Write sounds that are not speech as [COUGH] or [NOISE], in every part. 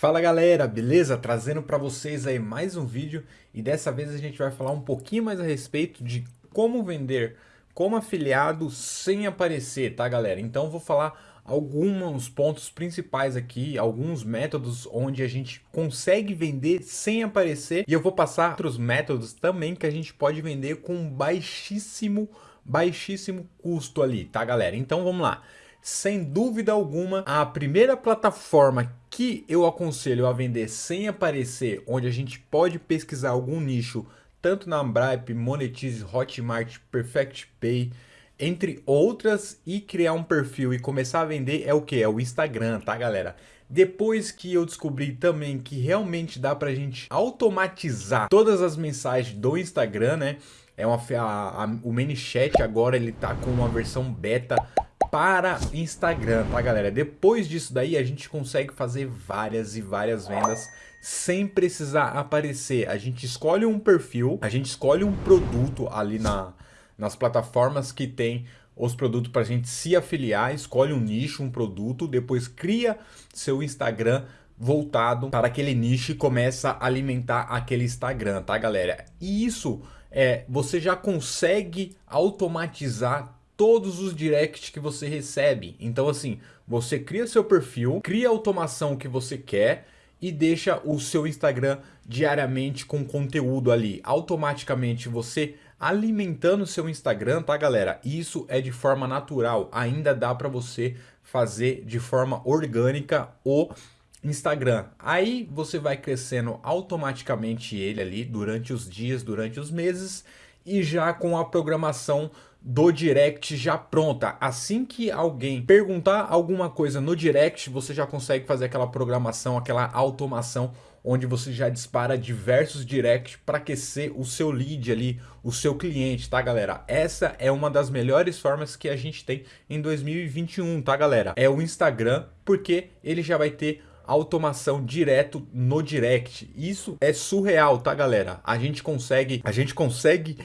Fala galera, beleza? Trazendo para vocês aí mais um vídeo e dessa vez a gente vai falar um pouquinho mais a respeito de como vender como afiliado sem aparecer, tá galera? Então vou falar alguns pontos principais aqui, alguns métodos onde a gente consegue vender sem aparecer e eu vou passar outros métodos também que a gente pode vender com baixíssimo, baixíssimo custo ali, tá galera? Então vamos lá sem dúvida alguma, a primeira plataforma que eu aconselho a vender sem aparecer, onde a gente pode pesquisar algum nicho, tanto na Ambripe, Monetize, Hotmart, Perfect Pay, entre outras, e criar um perfil e começar a vender é o que? É o Instagram, tá galera? Depois que eu descobri também que realmente dá pra gente automatizar todas as mensagens do Instagram, né? É uma, a, a, o ManyChat agora ele tá com uma versão beta para Instagram, tá galera? Depois disso daí a gente consegue fazer várias e várias vendas sem precisar aparecer. A gente escolhe um perfil, a gente escolhe um produto ali na, nas plataformas que tem os produtos para a gente se afiliar, escolhe um nicho, um produto, depois cria seu Instagram voltado para aquele nicho e começa a alimentar aquele Instagram, tá galera? E isso é, você já consegue automatizar todos os directs que você recebe. Então assim, você cria seu perfil, cria a automação que você quer e deixa o seu Instagram diariamente com conteúdo ali. Automaticamente você alimentando seu Instagram, tá galera? Isso é de forma natural, ainda dá para você fazer de forma orgânica o Instagram. Aí você vai crescendo automaticamente ele ali durante os dias, durante os meses e já com a programação do direct já pronta. Assim que alguém perguntar alguma coisa no direct, você já consegue fazer aquela programação, aquela automação onde você já dispara diversos directs para aquecer o seu lead ali, o seu cliente, tá galera? Essa é uma das melhores formas que a gente tem em 2021, tá galera? É o Instagram, porque ele já vai ter automação direto no direct. Isso é surreal, tá galera? A gente consegue, a gente consegue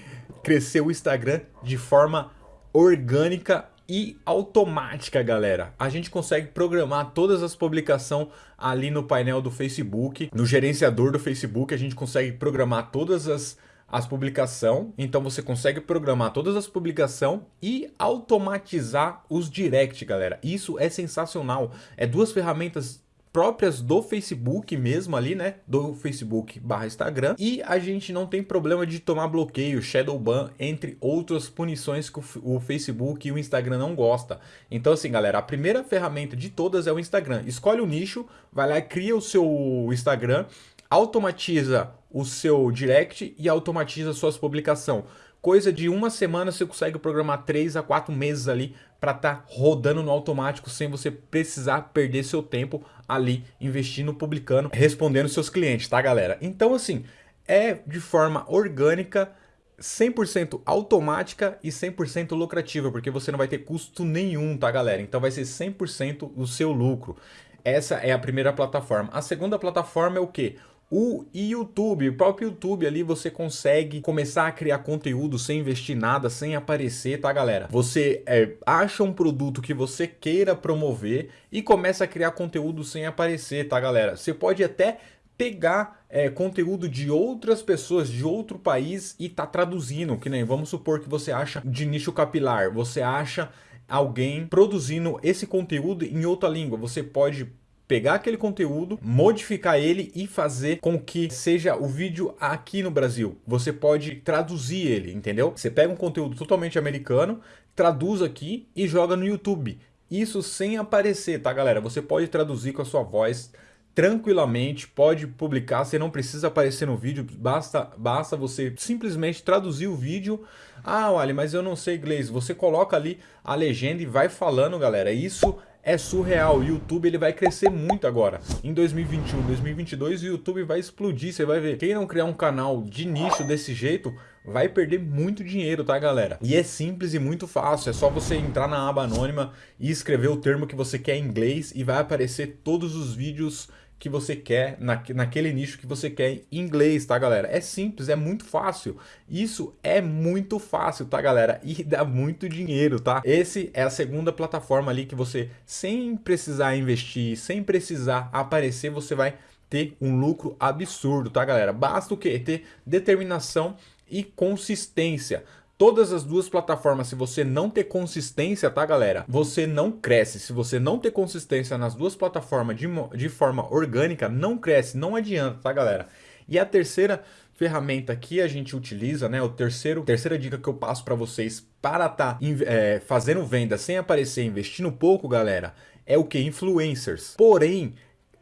crescer o Instagram de forma orgânica e automática, galera. A gente consegue programar todas as publicações ali no painel do Facebook, no gerenciador do Facebook, a gente consegue programar todas as, as publicações. Então você consegue programar todas as publicações e automatizar os direct, galera. Isso é sensacional. É duas ferramentas próprias do Facebook mesmo ali, né? Do Facebook barra Instagram. E a gente não tem problema de tomar bloqueio, shadow ban, entre outras punições que o Facebook e o Instagram não gosta. Então assim, galera, a primeira ferramenta de todas é o Instagram. Escolhe o nicho, vai lá cria o seu Instagram, automatiza o seu direct e automatiza suas publicações coisa de uma semana você consegue programar 3 a 4 meses ali para estar tá rodando no automático sem você precisar perder seu tempo ali investindo, publicando, respondendo seus clientes, tá galera? Então assim, é de forma orgânica, 100% automática e 100% lucrativa, porque você não vai ter custo nenhum, tá galera? Então vai ser 100% o seu lucro. Essa é a primeira plataforma. A segunda plataforma é o que? O YouTube, o próprio YouTube ali você consegue começar a criar conteúdo sem investir nada, sem aparecer, tá galera? Você é, acha um produto que você queira promover e começa a criar conteúdo sem aparecer, tá galera? Você pode até pegar é, conteúdo de outras pessoas de outro país e tá traduzindo, que nem vamos supor que você acha de nicho capilar, você acha alguém produzindo esse conteúdo em outra língua, você pode pegar aquele conteúdo, modificar ele e fazer com que seja o vídeo aqui no Brasil. Você pode traduzir ele, entendeu? Você pega um conteúdo totalmente americano, traduz aqui e joga no YouTube. Isso sem aparecer, tá galera? Você pode traduzir com a sua voz tranquilamente, pode publicar, você não precisa aparecer no vídeo, basta, basta você simplesmente traduzir o vídeo. Ah, olha, mas eu não sei inglês. Você coloca ali a legenda e vai falando, galera. Isso é surreal. O YouTube ele vai crescer muito agora. Em 2021, 2022 o YouTube vai explodir. Você vai ver. Quem não criar um canal de nicho desse jeito vai perder muito dinheiro, tá galera? E é simples e muito fácil. É só você entrar na aba anônima e escrever o termo que você quer em inglês e vai aparecer todos os vídeos que você quer, na, naquele nicho que você quer em inglês, tá, galera? É simples, é muito fácil. Isso é muito fácil, tá, galera? E [LAUGHS] dá muito dinheiro, tá? Esse é a segunda plataforma ali que você, sem precisar investir, sem precisar aparecer, você vai ter um lucro absurdo, tá, galera? Basta o quê? Ter determinação e consistência. Todas as duas plataformas, se você não ter consistência, tá galera? Você não cresce. Se você não ter consistência nas duas plataformas de, de forma orgânica, não cresce, não adianta, tá galera? E a terceira ferramenta que a gente utiliza, né? O terceiro, terceira dica que eu passo para vocês para tá, é, fazendo venda sem aparecer, investindo pouco, galera, é o que? Influencers. Porém,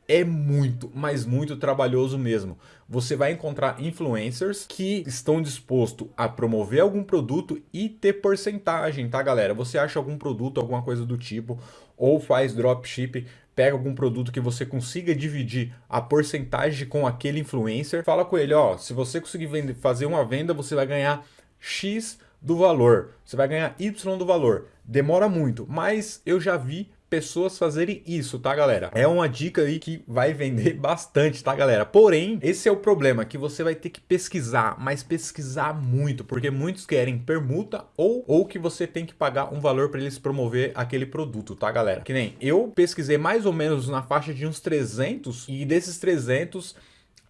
é muito, mas muito trabalhoso mesmo. Você vai encontrar influencers que estão dispostos a promover algum produto e ter porcentagem, tá galera? Você acha algum produto, alguma coisa do tipo, ou faz dropship, pega algum produto que você consiga dividir a porcentagem com aquele influencer, fala com ele, ó, se você conseguir vender, fazer uma venda, você vai ganhar X do valor, você vai ganhar Y do valor. Demora muito, mas eu já vi pessoas fazerem isso, tá, galera? É uma dica aí que vai vender [LAUGHS] bastante, tá, galera? Porém, esse é o problema, que você vai ter que pesquisar, mas pesquisar muito, porque muitos querem permuta ou, ou que você tem que pagar um valor para eles promover aquele produto, tá, galera? Que nem eu pesquisei mais ou menos na faixa de uns 300 e desses 300,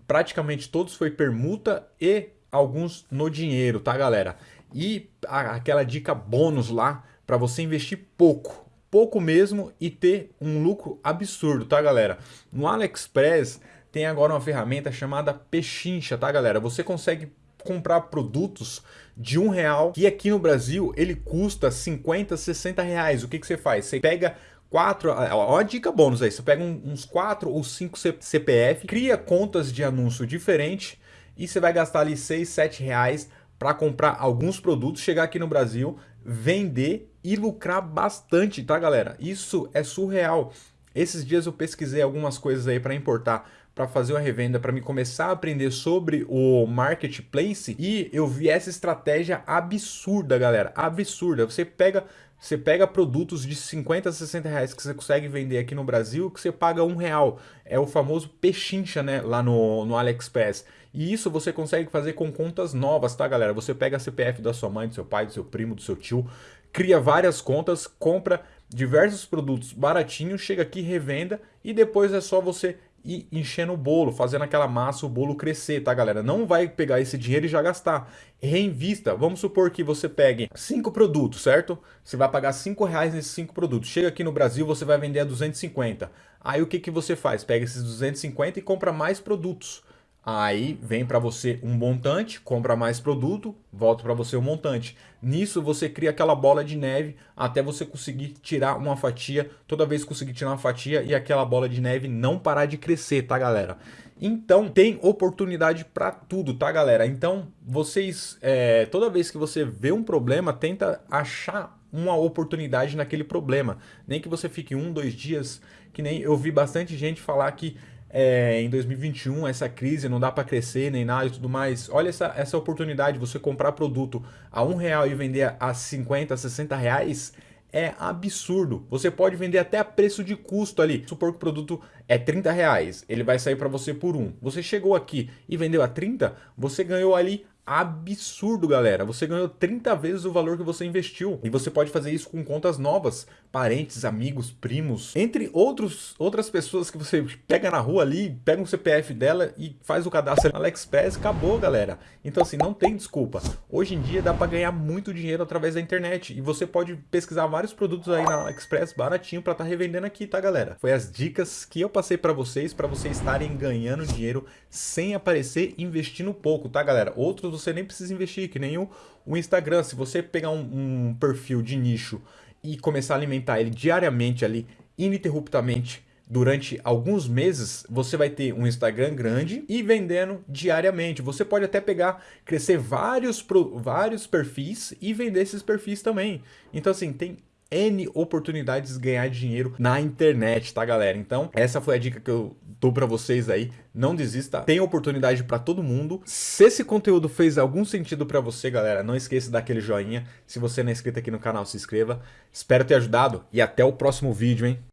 praticamente todos foi permuta e alguns no dinheiro, tá, galera? E aquela dica bônus lá para você investir pouco, pouco mesmo e ter um lucro absurdo, tá galera? No AliExpress tem agora uma ferramenta chamada Pechincha, tá galera? Você consegue comprar produtos de um real que aqui no Brasil ele custa 50, 60 reais. O que, que você faz? Você pega quatro, ó, a dica bônus aí, você pega uns quatro ou cinco CPF, cria contas de anúncio diferente e você vai gastar ali 6, 7 reais para comprar alguns produtos, chegar aqui no Brasil, vender e lucrar bastante, tá galera? Isso é surreal. Esses dias eu pesquisei algumas coisas aí para importar para fazer uma revenda, para me começar a aprender sobre o marketplace e eu vi essa estratégia absurda, galera, absurda. Você pega, você pega produtos de 50 a 60 reais que você consegue vender aqui no Brasil que você paga um real. É o famoso pechincha, né, lá no, no AliExpress. E isso você consegue fazer com contas novas, tá, galera? Você pega a CPF da sua mãe, do seu pai, do seu primo, do seu tio, cria várias contas, compra diversos produtos baratinhos, chega aqui, revenda e depois é só você ir enchendo o bolo, fazendo aquela massa, o bolo crescer, tá galera? Não vai pegar esse dinheiro e já gastar. Reinvista. Vamos supor que você pegue cinco produtos, certo? Você vai pagar cinco reais nesses cinco produtos. Chega aqui no Brasil, você vai vender a 250. Aí o que, que você faz? Pega esses 250 e compra mais produtos. Aí vem para você um montante, compra mais produto, volta para você um montante. Nisso você cria aquela bola de neve até você conseguir tirar uma fatia, toda vez conseguir tirar uma fatia e aquela bola de neve não parar de crescer, tá galera? Então tem oportunidade para tudo, tá galera? Então vocês, é, toda vez que você vê um problema, tenta achar uma oportunidade naquele problema. Nem que você fique um, dois dias, que nem eu vi bastante gente falar que é, em 2021, essa crise, não dá para crescer nem nada e tudo mais. Olha essa, essa oportunidade, você comprar produto a um real e vender a 50, 60 reais, é absurdo. Você pode vender até a preço de custo ali. Supor que o produto é 30 reais, ele vai sair para você por um. Você chegou aqui e vendeu a 30, você ganhou ali absurdo, galera. Você ganhou 30 vezes o valor que você investiu. E você pode fazer isso com contas novas, parentes, amigos, primos, entre outros, outras pessoas que você pega na rua ali, pega um CPF dela e faz o cadastro no AliExpress, acabou, galera. Então assim, não tem desculpa. Hoje em dia dá para ganhar muito dinheiro através da internet e você pode pesquisar vários produtos aí na AliExpress baratinho para estar tá revendendo aqui, tá, galera? Foi as dicas que eu passei para vocês, para vocês estarem ganhando dinheiro sem aparecer investindo pouco, tá, galera? Outros você nem precisa investir, que nem o, o Instagram. Se você pegar um, um perfil de nicho e começar a alimentar ele diariamente ali, ininterruptamente, durante alguns meses, você vai ter um Instagram grande e vendendo diariamente. Você pode até pegar, crescer vários, vários perfis e vender esses perfis também. Então assim, tem N oportunidades de ganhar dinheiro na internet, tá galera? Então essa foi a dica que eu dou para vocês aí. Não desista, tem oportunidade para todo mundo. Se esse conteúdo fez algum sentido para você, galera, não esqueça daquele joinha. Se você não é inscrito aqui no canal, se inscreva. Espero ter ajudado e até o próximo vídeo, hein?